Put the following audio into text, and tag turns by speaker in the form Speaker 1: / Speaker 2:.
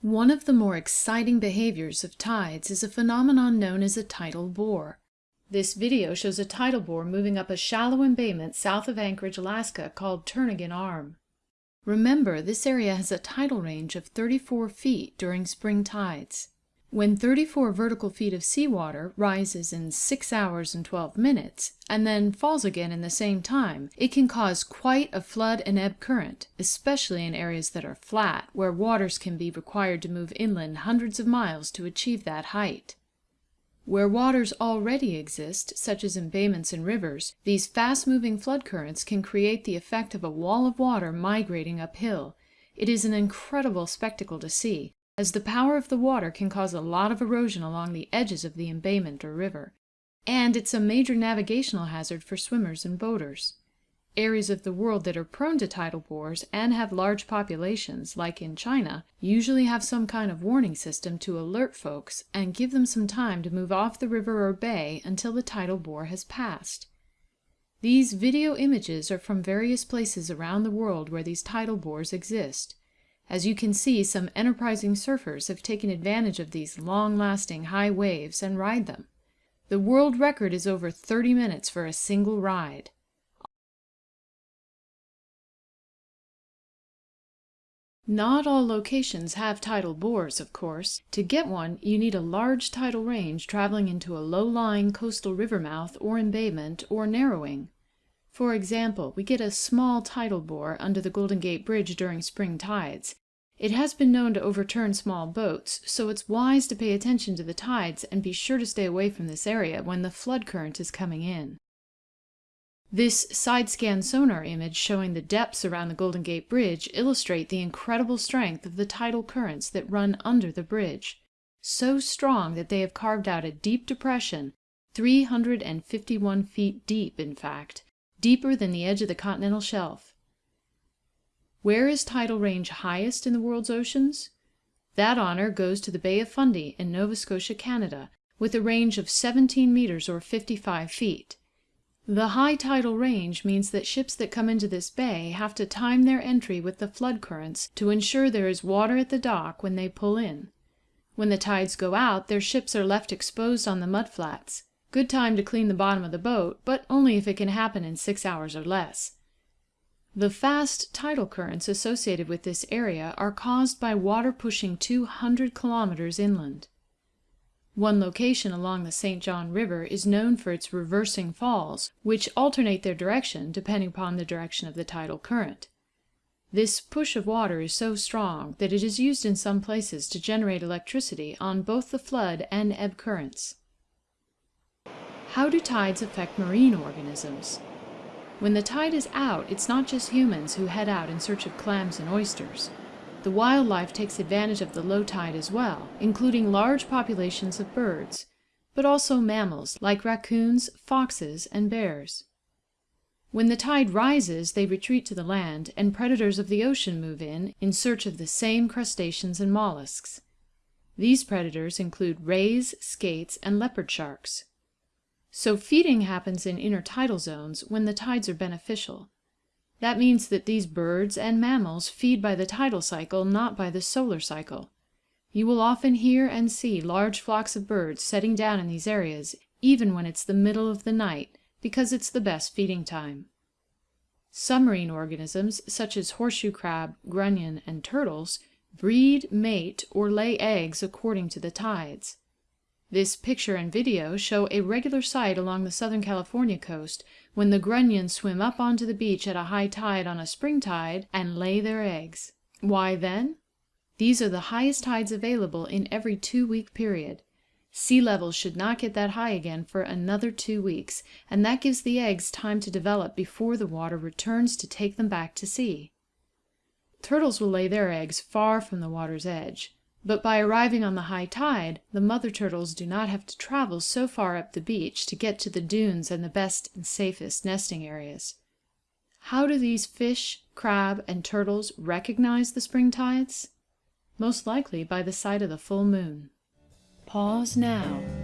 Speaker 1: One of the more exciting behaviors of tides is a phenomenon known as a tidal bore. This video shows a tidal bore moving up a shallow embayment south of Anchorage, Alaska called Turnagain Arm. Remember, this area has a tidal range of 34 feet during spring tides. When 34 vertical feet of seawater rises in 6 hours and 12 minutes, and then falls again in the same time, it can cause quite a flood and ebb current, especially in areas that are flat, where waters can be required to move inland hundreds of miles to achieve that height. Where waters already exist, such as embayments and rivers, these fast-moving flood currents can create the effect of a wall of water migrating uphill. It is an incredible spectacle to see, as the power of the water can cause a lot of erosion along the edges of the embayment or river, and it's a major navigational hazard for swimmers and boaters. Areas of the world that are prone to tidal bores and have large populations, like in China, usually have some kind of warning system to alert folks and give them some time to move off the river or bay until the tidal bore has passed. These video images are from various places around the world where these tidal bores exist. As you can see, some enterprising surfers have taken advantage of these long-lasting high waves and ride them. The world record is over 30 minutes for a single ride. Not all locations have tidal bores, of course. To get one, you need a large tidal range traveling into a low-lying coastal river mouth or embayment or narrowing. For example, we get a small tidal bore under the Golden Gate Bridge during spring tides. It has been known to overturn small boats, so it's wise to pay attention to the tides and be sure to stay away from this area when the flood current is coming in. This side-scan sonar image showing the depths around the Golden Gate Bridge illustrate the incredible strength of the tidal currents that run under the bridge. So strong that they have carved out a deep depression, 351 feet deep in fact, deeper than the edge of the continental shelf. Where is tidal range highest in the world's oceans? That honor goes to the Bay of Fundy in Nova Scotia, Canada, with a range of 17 meters or 55 feet. The high tidal range means that ships that come into this bay have to time their entry with the flood currents to ensure there is water at the dock when they pull in. When the tides go out, their ships are left exposed on the mudflats. Good time to clean the bottom of the boat, but only if it can happen in six hours or less. The fast tidal currents associated with this area are caused by water pushing 200 kilometers inland. One location along the St. John River is known for its reversing falls, which alternate their direction depending upon the direction of the tidal current. This push of water is so strong that it is used in some places to generate electricity on both the flood and ebb currents. How do tides affect marine organisms? When the tide is out, it's not just humans who head out in search of clams and oysters. The wildlife takes advantage of the low tide as well, including large populations of birds, but also mammals like raccoons, foxes, and bears. When the tide rises, they retreat to the land, and predators of the ocean move in, in search of the same crustaceans and mollusks. These predators include rays, skates, and leopard sharks. So feeding happens in intertidal zones when the tides are beneficial. That means that these birds and mammals feed by the tidal cycle, not by the solar cycle. You will often hear and see large flocks of birds setting down in these areas, even when it's the middle of the night, because it's the best feeding time. Submarine organisms, such as horseshoe crab, grunion, and turtles, breed, mate, or lay eggs according to the tides. This picture and video show a regular sight along the Southern California coast when the grunions swim up onto the beach at a high tide on a spring tide and lay their eggs. Why then? These are the highest tides available in every two-week period. Sea levels should not get that high again for another two weeks, and that gives the eggs time to develop before the water returns to take them back to sea. Turtles will lay their eggs far from the water's edge. But by arriving on the high tide, the mother turtles do not have to travel so far up the beach to get to the dunes and the best and safest nesting areas. How do these fish, crab, and turtles recognize the spring tides? Most likely by the sight of the full moon. Pause now